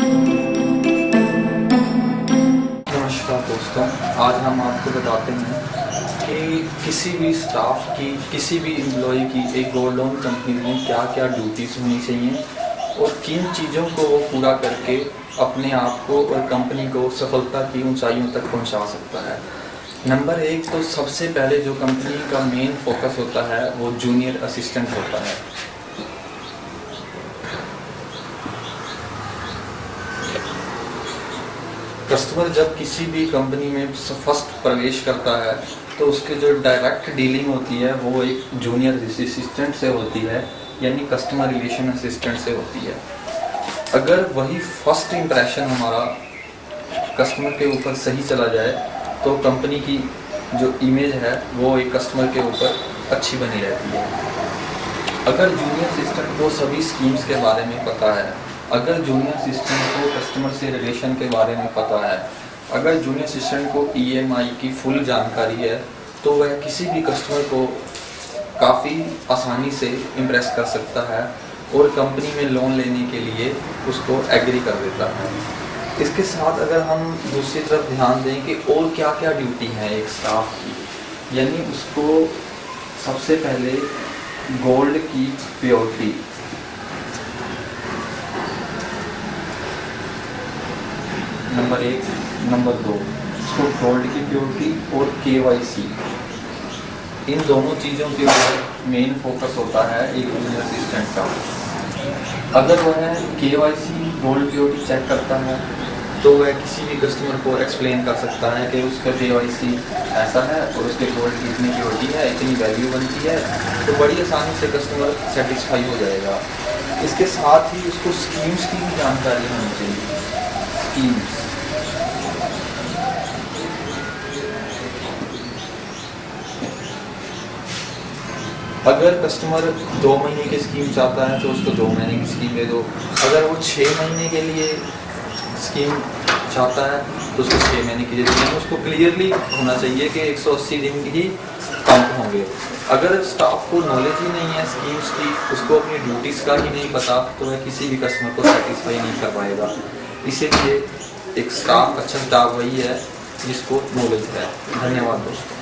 नमस्कार दोस्तों, आज हम आपको बताते हैं कि किसी भी स्टाफ की, किसी भी एम्प्लॉय की एक गोल्ड लोन कंपनी में क्या क्या ड्यूटीज़ होनी चाहिए और किन चीज़ों को वो पूरा करके अपने आप को और कंपनी को सफलता की ऊंचाइयों तक पहुँचा सकता है। नंबर एक तो सबसे पहले जो कंपनी का मेन फोकस होता है, वो जूनियर असिस्टेंट होता है। कस्टमर जब किसी भी कंपनी में फ़र्स्ट प्रवेश करता है तो उसके जो डायरेक्ट डीलिंग होती है, वो एक जूनियर असिस्टेंट से होती है, यानी कस्टमर रिलेशन असिस्टेंट से होती है। अगर वही फ़र्स्ट इम्प्रेशन हमारा कस्टमर के ऊपर सही चला जाए तो कंपनी की जो इमेज है, वो एक कस्टमर के ऊपर अच्छी बनी रहती है। अगर जूनियर असिस्टेंट को सभी स्कीम्स के बारे में पता है अगर जूनियर असिस्टेंट को कस्टमर से रिलेशन के बारे में पता है, अगर जूनियर असिस्टेंट को ईएमआई की फुल जानकारी है तो वह किसी भी कस्टमर को काफ़ी आसानी से इम्प्रेस कर सकता है और कंपनी में लोन लेने के लिए उसको एग्री कर देता है। इसके साथ अगर हम दूसरी तरफ़ ध्यान दें कि और क्या क्या ड्यूटी है एक स्टाफ की, यानी उसको सबसे पहले गोल्ड की प्योरिटी नंबर एक, नंबर दो, इसको गोल्ड की प्योरिटी और के इन दोनों चीज़ों के ऊपर मेन फोकस होता है एक जूनियर असिस्टेंट का। अगर वह K Y C gold purity check करता है तो वह किसी भी कस्टमर को एक्सप्लेन कर सकता है कि उसका के वाई सी ऐसा है और उसके गोल्ड की इतनी प्योरिटी है, इतनी वैल्यू बनती है तो बड़ी आसानी से कस्टमर सेटिस्फाई हो जाएगा। इसके साथ ही उसको स्कीम्स की भी जानकारी होनी चाहिए। स्कीम्स अगर कस्टमर दो महीने की स्कीम चाहता है तो उसको दो महीने की स्कीम दे दो। अगर वो छः महीने के लिए स्कीम चाहता है तो उसको छः महीने की दे दो उसको क्लियरली होना चाहिए कि 180 दिन ही काउंट होंगे। अगर स्टाफ को नॉलेज ही नहीं है स्कीम्स की, उसको अपनी ड्यूटीज़ का ही नहीं पता तो वह किसी भी कस्टमर को सेटिस्फाई नहीं कर पाएगा। इसीलिए एक स्टाफ अच्छा स्टाफ वही है जिसको नॉलेज है। धन्यवाद दोस्तों।